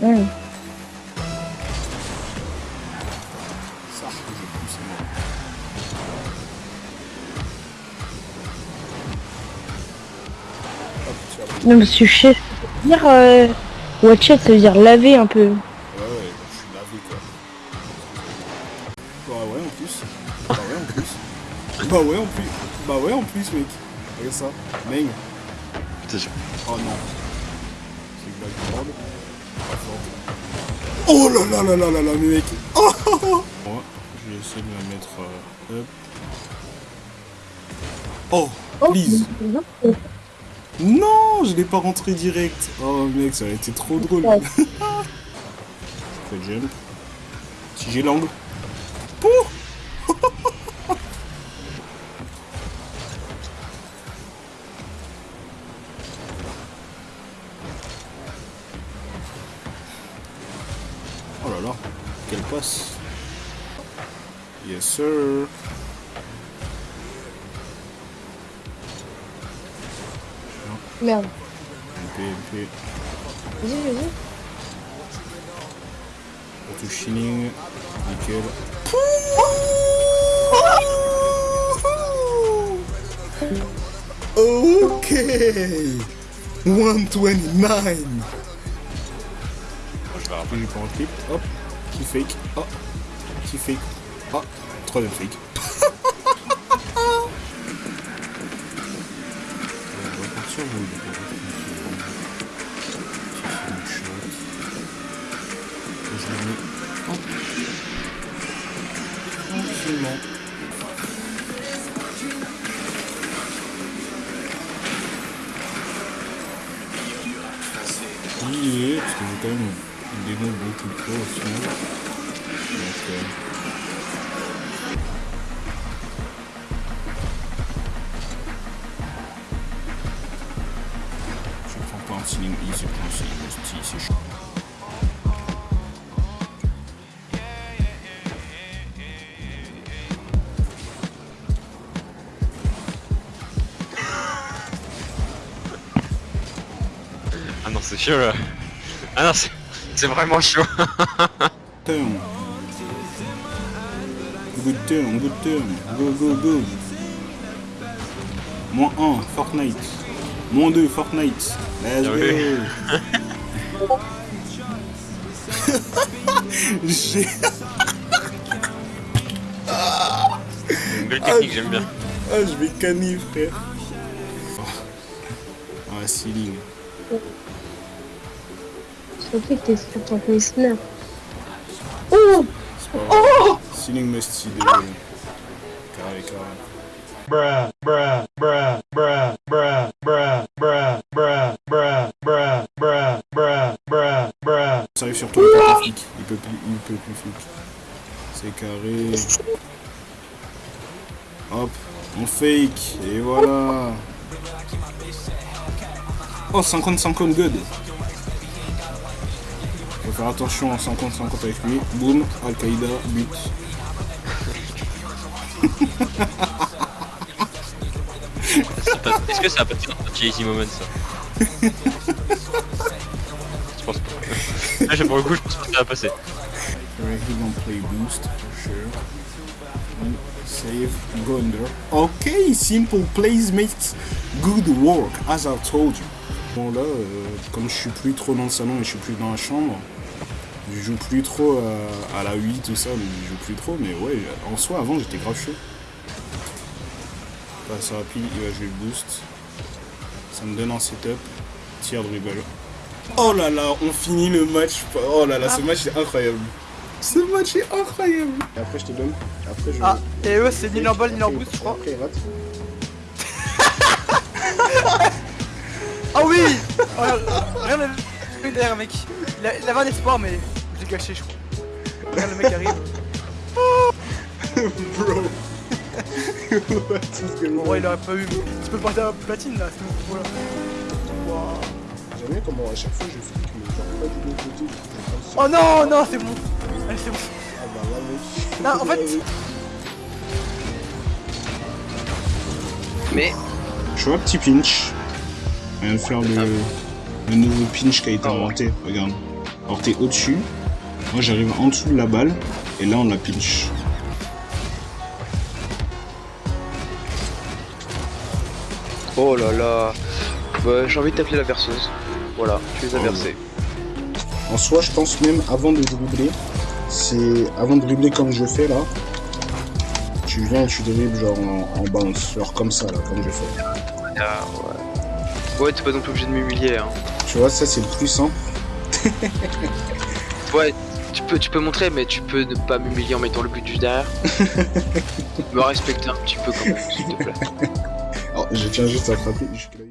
Voir. Non, parce que chef, ça veut dire. Euh... Watch it, ça veut dire laver un peu. Ouais, ouais, je suis lavé quoi. Bah ouais, en plus. Bah ouais, en plus. Bah ouais, en plus. Bah ouais, en plus, mec. Regarde ça. Meng. Oh non. C'est une blague grande. Oh là là là là là là, mec. Oh, oh, oh. Moi, je vais essayer de la mettre. euh, hop. Oh, please. Non, je l'ai pas rentré direct. Oh mec, ça aurait été trop drôle. Le jump. Si j'ai l'angle. quel poste Yes sir non. Merde. MP, MP. Vas-y, vas-y. Auto shining. Nickel. Ok 129 je vais rappeler le clip, hop qui fake, hop, qui fake, hop, troisième fake. On va partir je tranquillement. Oui, parce que j'ai quand même des noms beaucoup trop. Donc, euh, je prends pas un ceiling E, je prends un ST, c'est chaud. Ah non, c'est chaud là. Ah non, c'est c'est vraiment chaud. Turn. Good turn, good turn. Go, go, go. Moins 1, Fortnite. Moins 2, Fortnite. Let's go. J'ai... Une belle technique, j'aime bien. Ah, je vais canner, frère. Ah, ceiling. Que t'es sur ton listener. Oh grave. Ceiling. Carré, carré. bruh, bruh, bruh, bruh, bruh, bruh, bruh, bruh, bruh, bruh, bruh, bruh, bruh, bruh. Ça arrive sur toi, il peut plus flic. Il peut plus, il peut plus flic. C'est carré. Hop, on fake, et voilà. Oh, 50-50 good. Faut faire attention en 50-50 avec lui. Boum, Al-Qaïda, but. Est-ce que ça peut être un cheesy moment ça Je pense pas. Là, j'ai- pour le coup, je pense pas que ça va passer. Alright, he gonna play boost for sure. And save, go under. Okay, simple plays makes good work, as I told you. Bon là, euh, comme je suis plus trop dans le salon et je suis plus dans la chambre, je joue plus trop euh, à la 8 tout ça, mais je joue plus trop, mais ouais, en soi avant j'étais grave chaud. Passe rapide, il va jouer le boost. Ça me donne un setup, tir dribble. Oh là là, on finit le match. Oh là là, ce match est incroyable. Ce match est incroyable. Et après, je te donne. Après, je. Ah, et eux, c'est ni en ball ni en boost, je crois. Après, rate. Ah oui Oh, Rien n'a vu derrière, mec. Il, a- il avait un espoir, mais je l'ai gâché, je crois. Regarde, le mec arrive. Bro. What is going Bon, ouais, il aurait pas eu. Tu peux porter un platine là, c'est bon. Voilà. Wow. J'aime bien comment à chaque fois je flic, mais genre pas du bon côté. Oh non, non, c'est bon. Allez, c'est bon. Ah bah là, mec. Non, en fait- Mais Je vois un petit pinch. Vient de faire le, le nouveau pinch qui a été Oh. inventé. Regarde. Alors t'es au-dessus, moi j'arrive en dessous de la balle, et là on la pinch. Oh là là. Bah, j'ai envie de t'appeler la berceuse. Voilà, tu les as Oh. versés. En soi, je pense même avant de dribbler, c'est avant de dribbler comme je fais là, tu viens et tu dribbles genre en, en bounce, genre comme ça là, comme je fais. Ah, ouais. Ouais, t'es pas non plus obligé de m'humilier. Hein. Tu vois, ça c'est le plus simple. Ouais, tu peux, tu peux montrer, mais tu peux ne pas m'humilier en mettant le but juste derrière. Me respecter un petit peu quand même, s'il te plaît. Alors, je tiens juste à frapper. jusque-là.